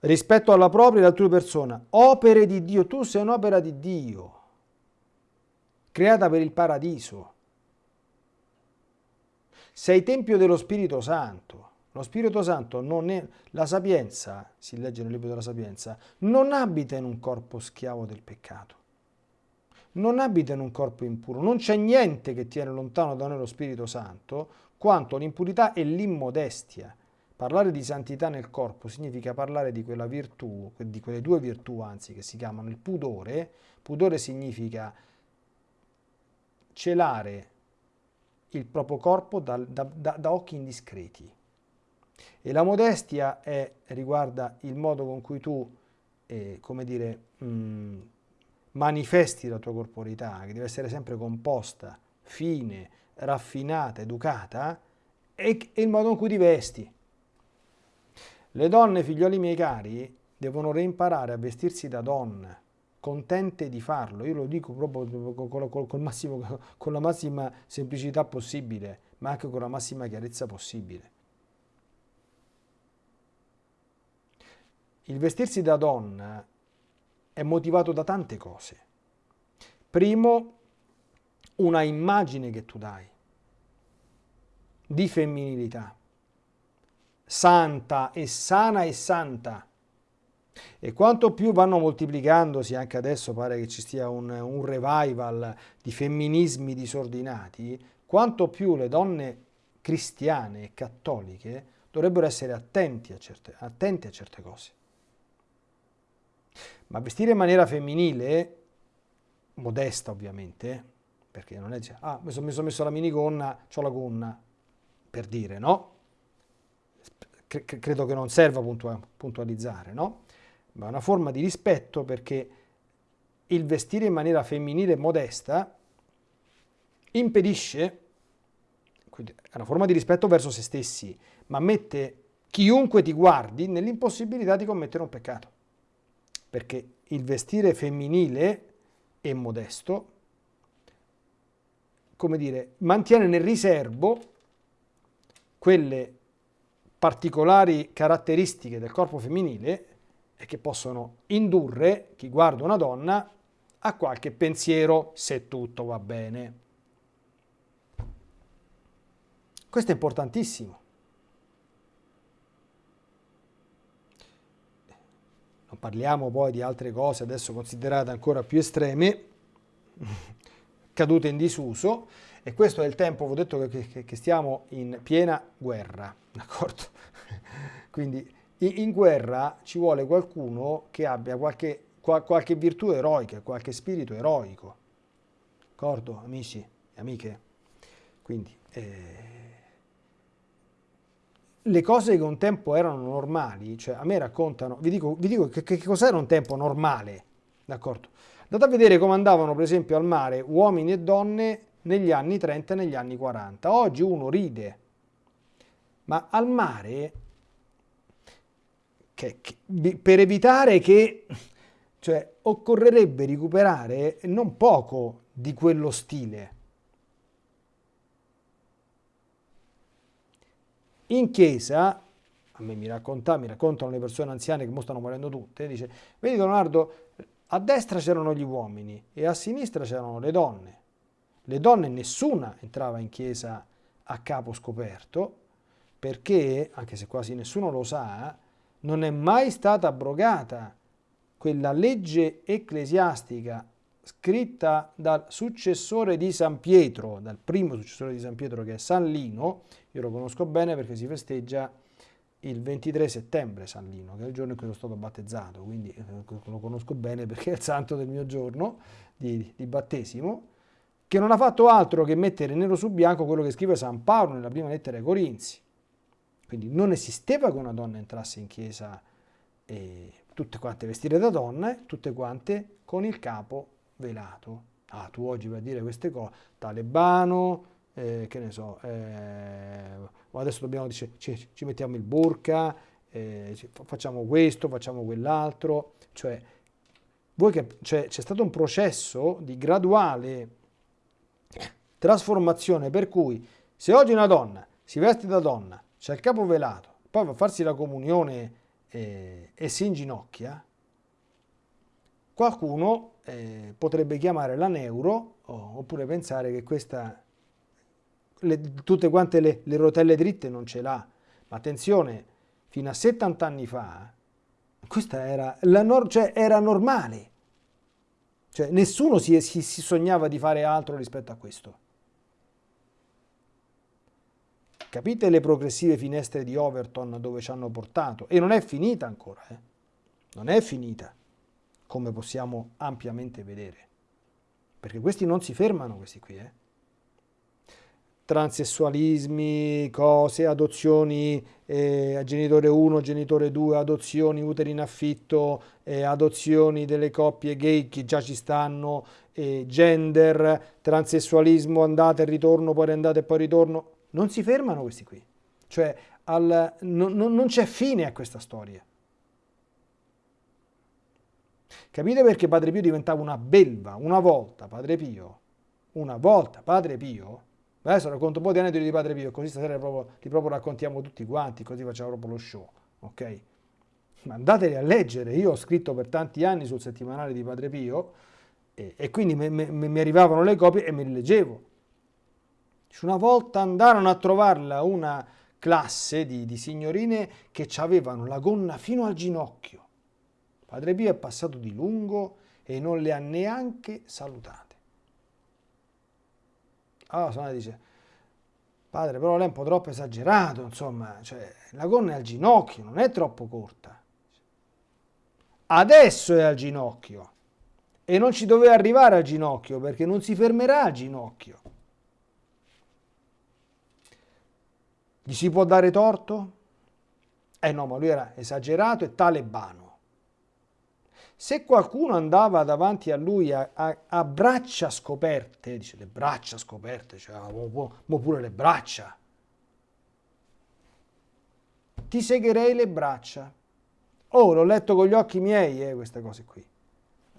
Rispetto alla propria e all'altrui persona, opere di Dio, tu sei un'opera di Dio, creata per il paradiso. Sei tempio dello Spirito Santo. Lo Spirito Santo non è, la sapienza, si legge nel libro della sapienza, non abita in un corpo schiavo del peccato non abita in un corpo impuro, non c'è niente che tiene lontano da noi lo Spirito Santo quanto l'impurità e l'immodestia. Parlare di santità nel corpo significa parlare di quella virtù, di quelle due virtù anzi che si chiamano il pudore. Pudore significa celare il proprio corpo da, da, da, da occhi indiscreti. E la modestia è, riguarda il modo con cui tu, eh, come dire, mh, mm, manifesti la tua corporità, che deve essere sempre composta, fine, raffinata, educata, è il modo in cui ti vesti. Le donne, figlioli miei cari, devono reimparare a vestirsi da donna, contente di farlo. Io lo dico proprio con, con, massimo, con la massima semplicità possibile, ma anche con la massima chiarezza possibile. il vestirsi da donna è motivato da tante cose. Primo, una immagine che tu dai di femminilità, santa e sana e santa. E quanto più vanno moltiplicandosi, anche adesso pare che ci sia un, un revival di femminismi disordinati, quanto più le donne cristiane e cattoliche dovrebbero essere attenti a certe, attenti a certe cose. Ma vestire in maniera femminile, modesta ovviamente, perché non è ah, mi sono messo la minigonna, ho la gonna, per dire, no? credo che non serva puntualizzare, no? Ma è una forma di rispetto perché il vestire in maniera femminile modesta impedisce, quindi è una forma di rispetto verso se stessi, ma mette chiunque ti guardi nell'impossibilità di commettere un peccato. Perché il vestire femminile e modesto, come dire, mantiene nel riservo quelle particolari caratteristiche del corpo femminile e che possono indurre chi guarda una donna a qualche pensiero se tutto va bene. Questo è importantissimo. Parliamo poi di altre cose adesso considerate ancora più estreme, cadute in disuso, e questo è il tempo, ho detto che, che, che stiamo in piena guerra, d'accordo? Quindi in, guerra ci vuole qualcuno che abbia qualche, qual, qualche virtù eroica, qualche spirito eroico, d'accordo, amici e amiche? Quindi eh, le cose che un tempo erano normali, cioè a me raccontano, vi dico, vi dico che, che cos'era un tempo normale, d'accordo? Andate a vedere come andavano per esempio al mare uomini e donne negli anni 30 e negli anni 40. Oggi uno ride, ma al mare, che, che, per evitare che, cioè, occorrerebbe recuperare non poco di quello stile. In chiesa, a me mi, racconta, mi raccontano le persone anziane che mo stanno morendo tutte, dice, vedi Leonardo, a destra c'erano gli uomini e a sinistra c'erano le donne. Le donne nessuna entrava in chiesa a capo scoperto perché, anche se quasi nessuno lo sa, non è mai stata abrogata quella legge ecclesiastica scritta dal successore di San Pietro, dal primo successore di San Pietro che è San Lino, io lo conosco bene perché si festeggia il 23 settembre San Lino, che è il giorno in cui sono stato battezzato, quindi eh, lo conosco bene perché è il santo del mio giorno di, di battesimo, che non ha fatto altro che mettere nero su bianco quello che scrive San Paolo nella prima lettera ai Corinzi. Quindi non esisteva che una donna entrasse in chiesa e tutte quante vestite da donna, tutte quante con il capo velato. Ah, tu oggi vai a dire queste cose, talebano, eh, che ne so, eh, adesso dobbiamo, dice, ci, ci, mettiamo il burka, eh, facciamo questo, facciamo quell'altro, cioè, cioè c'è stato un processo di graduale trasformazione per cui se oggi una donna si veste da donna, c'è il capo velato, poi va a farsi la comunione eh, e si inginocchia, qualcuno eh, potrebbe chiamare la neuro oh, oppure pensare che questa, le, tutte quante le, le, rotelle dritte non ce l'ha. Ma attenzione, fino a 70 anni fa questa era, nor cioè era normale. Cioè, nessuno si, si, si sognava di fare altro rispetto a questo. Capite le progressive finestre di Overton dove ci hanno portato? E non è finita ancora, eh? Non è finita, come possiamo ampiamente vedere. Perché questi non si fermano, questi qui, eh? transessualismi, cose, adozioni eh, genitore 1, genitore 2, adozioni, uteri in affitto, eh, adozioni delle coppie gay che già ci stanno, eh, gender, transessualismo, andata e ritorno, poi andata e poi ritorno. Non si fermano questi qui. Cioè al, no, no, non c'è fine a questa storia. Capite perché Padre Pio diventava una belva una volta, Padre Pio? Una volta, Padre Pio? Adesso racconto un po' di aneddoti di Padre Pio, così stasera proprio, li proprio raccontiamo tutti quanti, così facciamo proprio lo show, ok? andateli a leggere. Io ho scritto per tanti anni sul settimanale di Padre Pio e, e quindi mi arrivavano le copie e me le leggevo. Una volta andarono a trovarla una classe di, di signorine che avevano la gonna fino al ginocchio. Padre Pio è passato di lungo e non le ha neanche salutate. Allora Suona dice, padre, però lei è un po' troppo esagerato, insomma, cioè, la gonna è al ginocchio, non è troppo corta. Adesso è al ginocchio e non ci doveva arrivare al ginocchio perché non si fermerà al ginocchio. Gli si può dare torto? Eh no, ma lui era esagerato e talebano. Se qualcuno andava davanti a lui a, a, a braccia scoperte, dice le braccia scoperte, cioè mo, mo pure le braccia, ti segherei le braccia. Oh, l'ho letto con gli occhi miei, eh, queste cose qui.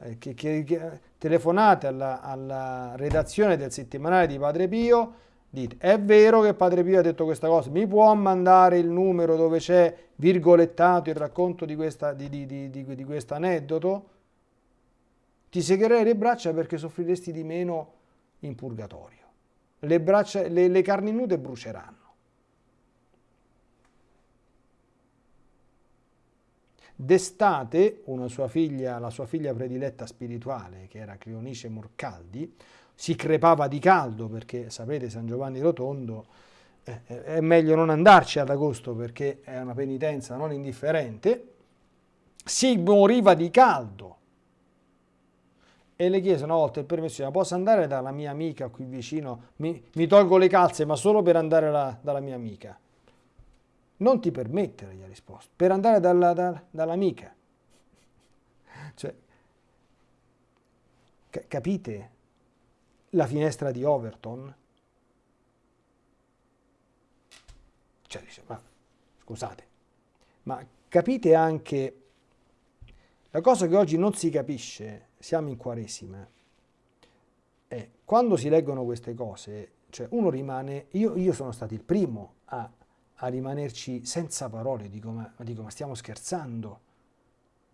Eh, che, che, che, telefonate alla, alla redazione del settimanale di Padre Pio, dite, è vero che Padre Pio ha detto questa cosa, mi può mandare il numero dove c'è virgolettato il racconto di, questa, di, di, di, questo aneddoto? Ti segherei le braccia perché soffriresti di meno in purgatorio. Le, braccia, le, le carni nude bruceranno. D'estate, sua figlia, la sua figlia prediletta spirituale, che era Cleonice Morcaldi, si crepava di caldo perché, sapete, San Giovanni Rotondo eh, eh, è meglio non andarci ad agosto perché è una penitenza non indifferente, si moriva di caldo. E le chiese una volta il permesso, posso andare dalla mia amica qui vicino? Mi, mi tolgo le calze, ma solo per andare la, dalla mia amica. Non ti permettere, gli ha risposto, per andare dalla, da, dall'amica. Cioè, capite la finestra di Overton? Cioè, dice, ma scusate, ma capite anche la cosa che oggi non si capisce, siamo in Quaresima, è quando si leggono queste cose, cioè uno rimane, io, io sono stato il primo a a rimanerci senza parole, dico ma, dico ma stiamo scherzando,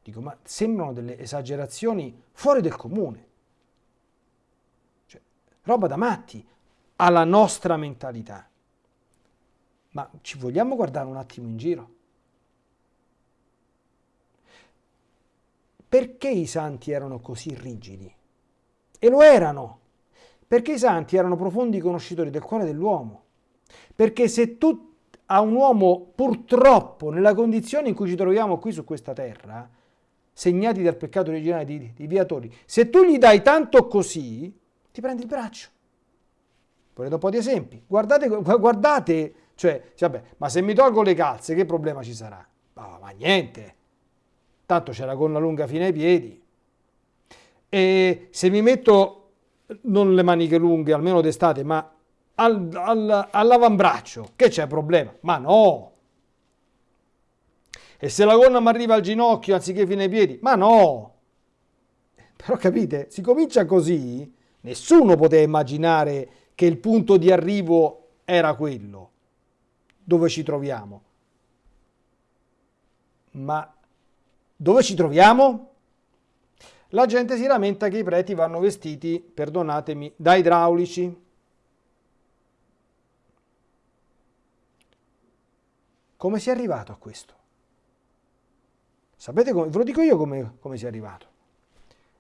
dico ma sembrano delle esagerazioni fuori del comune, roba da matti alla nostra mentalità. Ma ci vogliamo guardare un attimo in giro? Perché i santi erano così rigidi? E lo erano, perché i santi erano profondi conoscitori del cuore dell'uomo. Perché se tu a un uomo purtroppo nella condizione in cui ci troviamo qui su questa terra, segnati dal peccato originale di, di viatori, se tu gli dai tanto così, ti prendi il braccio. Volete un po' di esempi? Guardate, guardate, cioè, vabbè, ma se mi tolgo le calze, che problema ci sarà? Oh, ma niente, tanto c'è la gonna lunga fino ai piedi. E se mi metto non le maniche lunghe, almeno d'estate, ma al, al, all'avambraccio, che c'è problema? Ma no! E se la gonna mi arriva al ginocchio anziché fino ai piedi? Ma no! Però capite, si comincia così, nessuno poteva immaginare che il punto di arrivo era quello, dove ci troviamo. Ma dove ci troviamo? La gente si lamenta che i preti vanno vestiti, perdonatemi, da idraulici. Come si è arrivato a questo? Sapete come? Ve lo dico io come, come si è arrivato.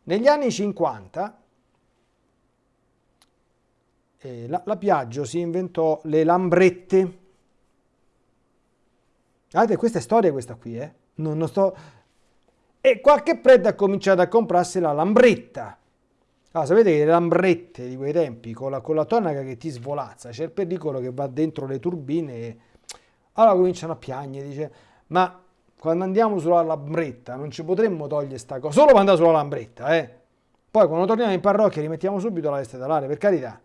Negli anni 50 eh, la, Piaggio si inventò le lambrette. Guardate, questa è storia questa qui, eh? Non, non sto... E qualche prete ha cominciato a comprarsi la lambretta. Ah, sapete che le lambrette di quei tempi, con la, con la tonaca che ti svolazza, c'è il pericolo che va dentro le turbine e allora cominciano a piangere, dice, ma quando andiamo sulla lambretta non ci potremmo togliere sta cosa, solo quando andare sulla lambretta, eh. Poi quando torniamo in parrocchia rimettiamo subito la veste talare, per carità.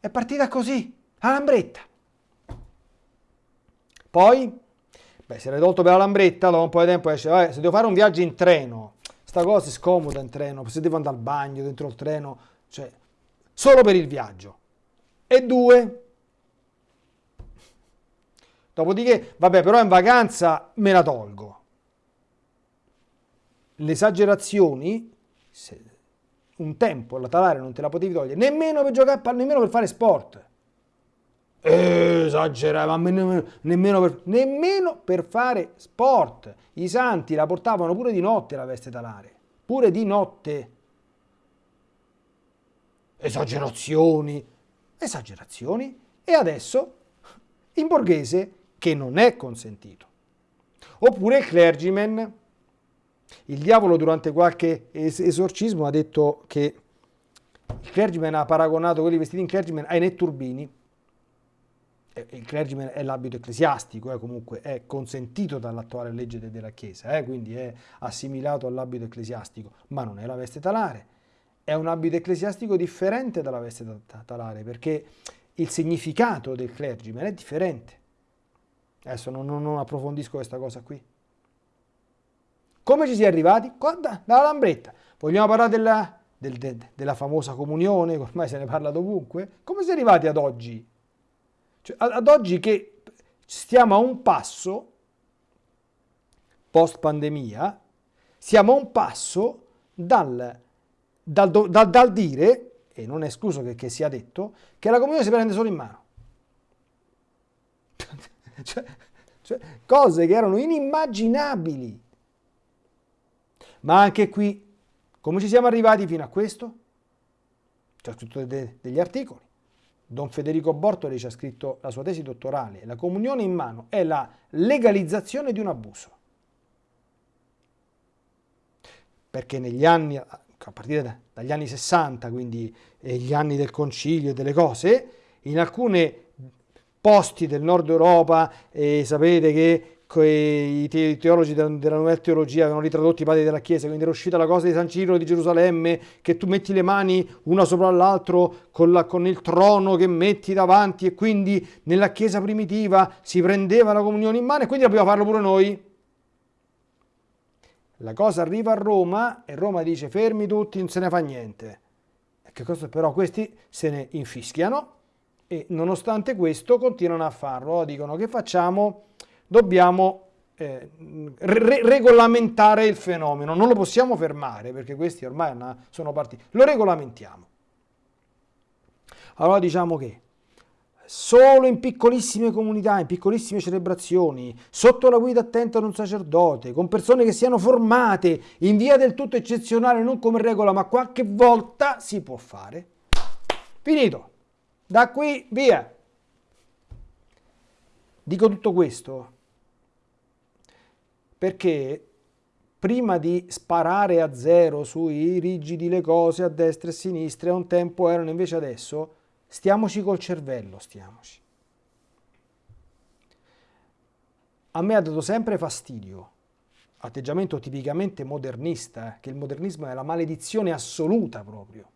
È partita così, a lambretta. Poi, beh, se l'hai tolto per la lambretta, dopo un po' di tempo esce, vabbè, se devo fare un viaggio in treno, sta cosa è scomoda in treno, se devo andare al bagno dentro il treno, cioè, solo per il viaggio. E due, Dopodiché, vabbè, però in vacanza me la tolgo. Le esagerazioni, un tempo la talare non te la potevi togliere, nemmeno per giocare, nemmeno per fare sport. Esagerava, nemmeno, nemmeno, per, nemmeno per fare sport. I santi la portavano pure di notte la veste talare, pure di notte. Esagerazioni, esagerazioni. E adesso in borghese che non è consentito. Oppure il clergyman. Il diavolo durante qualche esorcismo ha detto che il clergyman ha paragonato quelli vestiti in clergyman ai netturbini il clergyman è l'abito ecclesiastico, eh, comunque è consentito dall'attuale legge de della Chiesa, eh, quindi è assimilato all'abito ecclesiastico, ma non è la veste talare. È un abito ecclesiastico differente dalla veste talare, perché il significato del clergyman è differente. Adesso non, non approfondisco questa cosa qui. Come ci si è arrivati? Da, dalla lambretta. Vogliamo parlare della, del, de, della famosa comunione, ormai se ne parla dovunque? Come si è arrivati ad oggi? Cioè, ad oggi che stiamo a un passo, post pandemia, siamo a un passo dal, dal, dal, dal dire, e non è escluso che, che, sia detto, che la comunione si prende solo in mano. cioè, cioè, cose che erano inimmaginabili. Ma anche qui, come ci siamo arrivati fino a questo? C'è scritto de, degli articoli. Don Federico Bortoli ci ha scritto la sua tesi dottorale, la comunione in mano è la legalizzazione di un abuso. Perché negli anni, a partire dagli anni 60, quindi gli anni del concilio e delle cose, in alcuni posti del nord Europa, eh, sapete che i teologi della, nuova teologia avevano ritradotto i padri della Chiesa, quindi era uscita la cosa di San Ciro di Gerusalemme, che tu metti le mani una sopra l'altro con, con, il trono che metti davanti e quindi nella Chiesa primitiva si prendeva la comunione in mano e quindi dobbiamo farlo pure noi. La cosa arriva a Roma e Roma dice fermi tutti, non se ne fa niente. Che cosa, però questi se ne infischiano e nonostante questo continuano a farlo, dicono che facciamo dobbiamo eh, re regolamentare il fenomeno, non lo possiamo fermare perché questi ormai sono partiti, lo regolamentiamo. Allora diciamo che solo in piccolissime comunità, in piccolissime celebrazioni, sotto la guida attenta di un sacerdote, con persone che siano formate in via del tutto eccezionale, non come regola, ma qualche volta si può fare. Finito. Da qui via. Dico tutto questo perché prima di sparare a zero sui rigidi le cose a destra e a sinistra, un tempo erano invece adesso, stiamoci col cervello, stiamoci. A me ha dato sempre fastidio, atteggiamento tipicamente modernista, eh, che il modernismo è la maledizione assoluta proprio.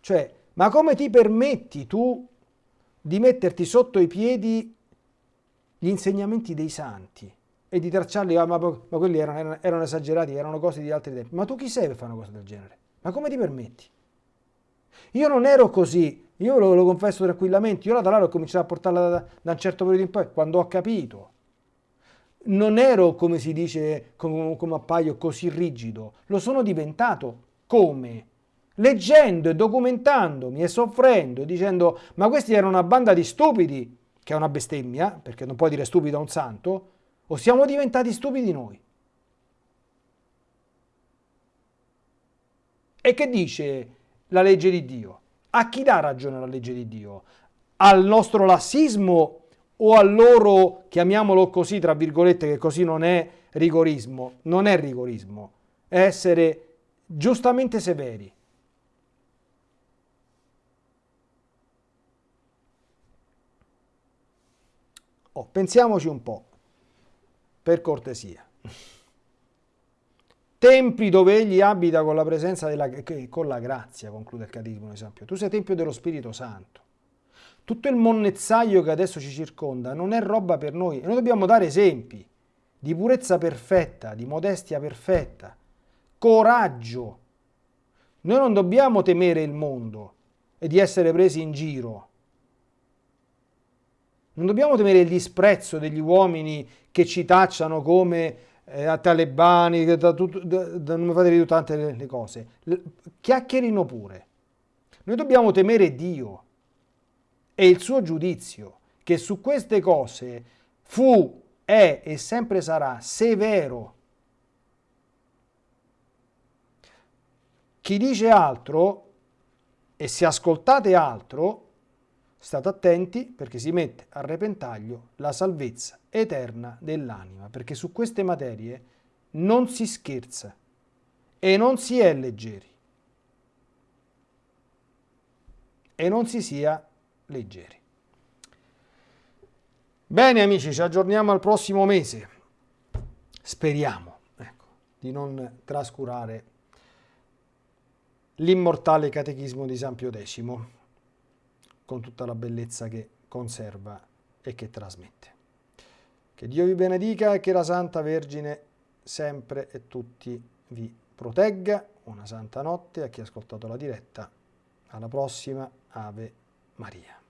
Cioè, ma come ti permetti tu di metterti sotto i piedi gli insegnamenti dei santi? E di tracciarli, ah, ma, ma, quelli erano, erano, esagerati, erano cose di altri tempi. Ma tu chi sei per fare una cosa del genere? Ma come ti permetti? Io non ero così, io lo, lo confesso tranquillamente, io la talare ho cominciato a portarla da, da, un certo periodo in poi, quando ho capito. Non ero, come si dice, come, come appaio, così rigido, lo sono diventato. Come? Leggendo e documentandomi e soffrendo dicendo ma questi erano una banda di stupidi, che è una bestemmia, perché non puoi dire stupido a un santo, o siamo diventati stupidi noi? E che dice la legge di Dio? A chi dà ragione la legge di Dio? Al nostro lassismo o al loro, chiamiamolo così, tra virgolette, che così non è rigorismo? Non è rigorismo, è essere giustamente severi. Oh, pensiamoci un po' per cortesia. Templi dove egli abita con la presenza della, con la grazia, conclude il Catechismo un esempio. Tu sei tempio dello Spirito Santo. Tutto il monnezzaio che adesso ci circonda non è roba per noi e noi dobbiamo dare esempi di purezza perfetta, di modestia perfetta, coraggio. Noi non dobbiamo temere il mondo e di essere presi in giro. Non dobbiamo temere il disprezzo degli uomini che ci tacciano come eh, talebani, da, da, da, non mi fate dire tante le, le cose. Le, chiacchierino pure. Noi dobbiamo temere Dio e il suo giudizio, che su queste cose fu, è e sempre sarà severo. Chi dice altro, e se ascoltate altro, state attenti perché si mette a repentaglio la salvezza eterna dell'anima, perché su queste materie non si scherza e non si è leggeri. E non si sia leggeri. Bene amici, ci aggiorniamo al prossimo mese. Speriamo ecco, di non trascurare l'immortale catechismo di San Pio X, con tutta la bellezza che conserva e che trasmette. Che Dio vi benedica e che la Santa Vergine sempre e tutti vi protegga. Una santa notte a chi ha ascoltato la diretta. Alla prossima, Ave Maria.